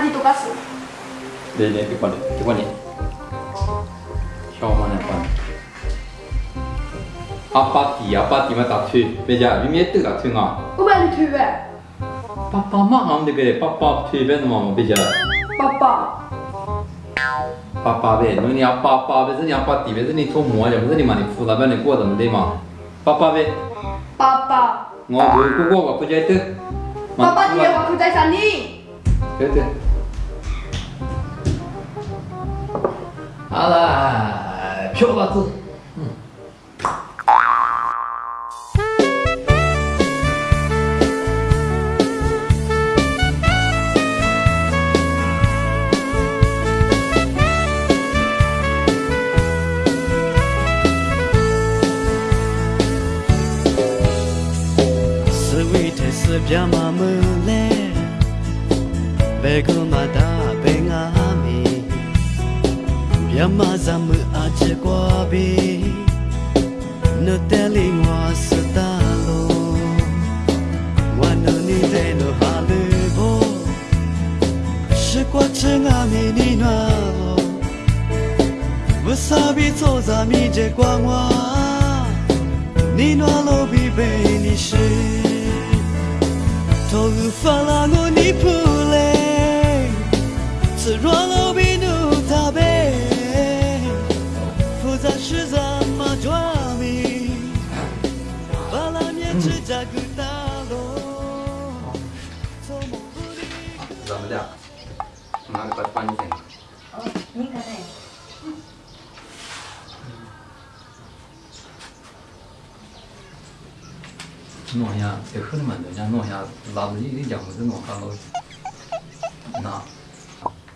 Apa dito kaso? Dili, dili, tikwan, tikwan niya. Show mo na pa. Apati, apati mà ta tu. Beja, vi mie tu ta tu nga. Wo ba ni tu ba? Papa ma ham de gre, papa tu ben ma ma beja. Papa. Papa be, nu ni apa apa be, zeni apati be, zeni to mo ya, zeni ma ni fu la ba ni ko da de ma. Papa be. Papa. Ngo bu ku ko ba ku jai tu. Papa ti ya ba ku jai san ni. Thế thế 하나 표바트 응. 스위트스 뺨아 물레 배그마다 뱅아. 别妈咱们阿只过呗，那田里我使打喽，我那里的那花绿果，吃过吃阿米尼糯，我撒米炒杂米只管我，你糯糯米饭你是，托雨伞让我你铺。只扎根大路做怎么拿个把它搬进你看看弄一下这可能蛮多家弄一下拉着已经讲过这弄话了那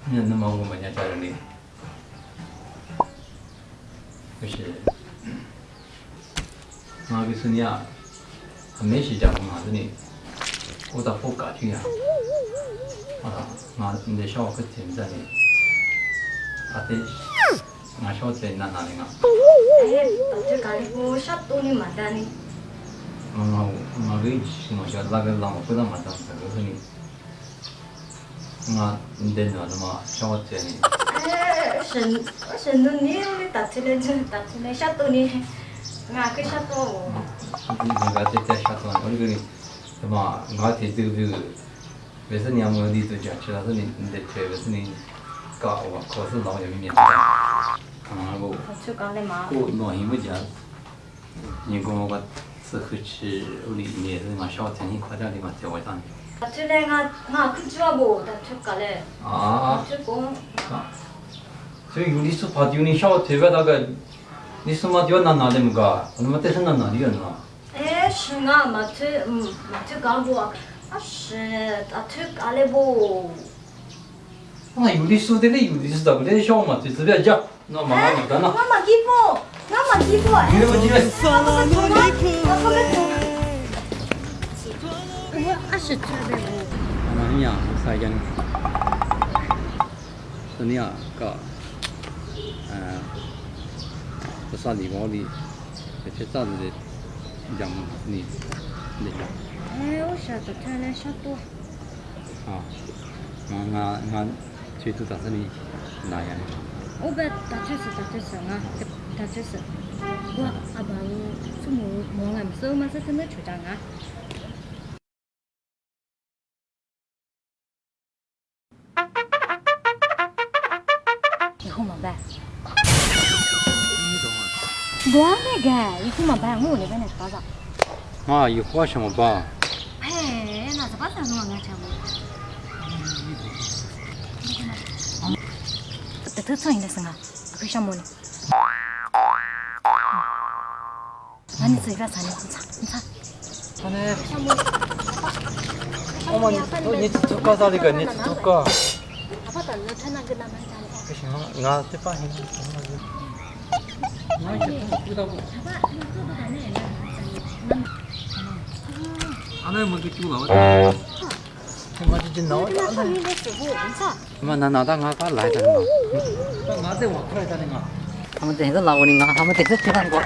那么我们家家人呢？就是妈给孙伢没洗脚嘛，这里我咋不搞定呀？好了，那你的小个点在里，他的那小子在哪里啊？这干部啥都你没得呢。まあまあまあ類似のしだけだも普段まで小学生に。ええ、しん、しん打起来ちね、たちね、しゃ。Ngā ngatetea shatuan organi ma ngate tu bi besa ni amu di tu jachi la ni de che besa ni ka wa ko su la ya mi ni ta ma go chu ka le ma ko no hi mu ja ni go mo ba su hu chi u li ni de ma shao tian ni kwa da li ma te wa dan 다출레가 나 그치와 뭐 다출까래 아 다출고 저희 우리 수 바디우니 샤워 대바다가 丢你小特别那个，你是嘛丢哪哪的么个？那么但是哪哪里人啊？Eh, senga baca hmm baca kali bo. Asyik tak cile kali bo. 那有的说的嘞，有的是咋个嘞？小嘛，就是别讲，那妈妈你干呐？Ngama gibo. Ngama gibo. 你那么几个？发拉过你扑嘞。Wah, asyik cile bo. 那你呀，啥讲？是你呀，个，呃，不啥地方的，而且咋子的，讲你，你讲。 Eh, usah tak cile satu. 啊，我我我最多打算你哪样？ Obat tak cuse tak cuse nga tak cuse. Wah, abang semua mau ngam so masa kena cuci nga. 以 我那个，你怎么办，我那边那是啥？啊，一会什么办？哎，那是把啥子弄安全不？这都创的，那你自己不，你尝，你。嘞。你都你那个？你。不行了，俺这把行。 하나를 먼저 끼고 나와. 맞지 나와. 엄마 나 나당 하가 라이다는 거. 나대 와트라이다는 거. 아무튼 해서 나오는가. 아무튼 해서 들어간 거.